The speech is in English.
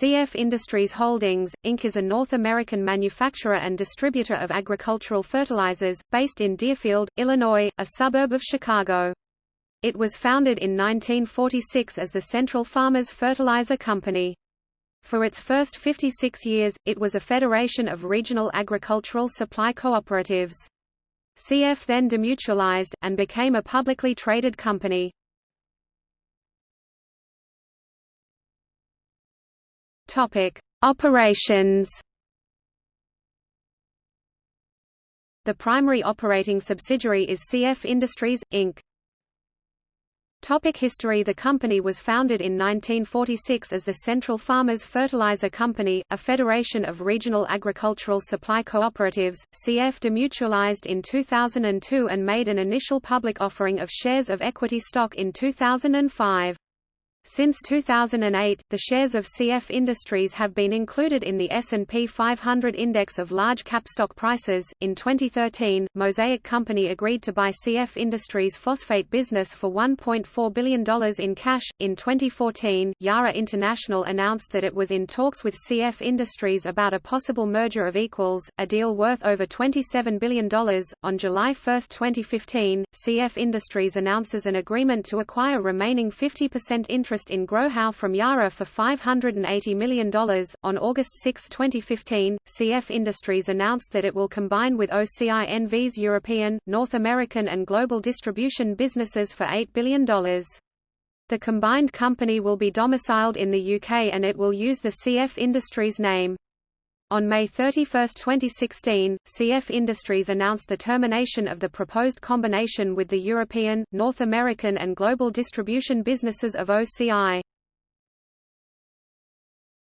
CF Industries Holdings, Inc. is a North American manufacturer and distributor of agricultural fertilizers, based in Deerfield, Illinois, a suburb of Chicago. It was founded in 1946 as the Central Farmers Fertilizer Company. For its first 56 years, it was a federation of regional agricultural supply cooperatives. CF then demutualized, and became a publicly traded company. Topic: Operations. The primary operating subsidiary is CF Industries Inc. Topic history The company was founded in 1946 as the Central Farmers Fertilizer Company, a federation of regional agricultural supply cooperatives. CF demutualized in 2002 and made an initial public offering of shares of equity stock in 2005. Since 2008, the shares of CF Industries have been included in the S&P 500 index of large cap stock prices. In 2013, Mosaic Company agreed to buy CF Industries' phosphate business for $1.4 billion in cash. In 2014, Yara International announced that it was in talks with CF Industries about a possible merger of equals, a deal worth over $27 billion. On July 1, 2015, CF Industries announces an agreement to acquire remaining 50% interest interest in Growhow from Yara for $580 million. On August 6, 2015, CF Industries announced that it will combine with OCI NV's European, North American, and global distribution businesses for $8 billion. The combined company will be domiciled in the UK and it will use the CF Industries name. On May 31, 2016, CF Industries announced the termination of the proposed combination with the European, North American and global distribution businesses of OCI.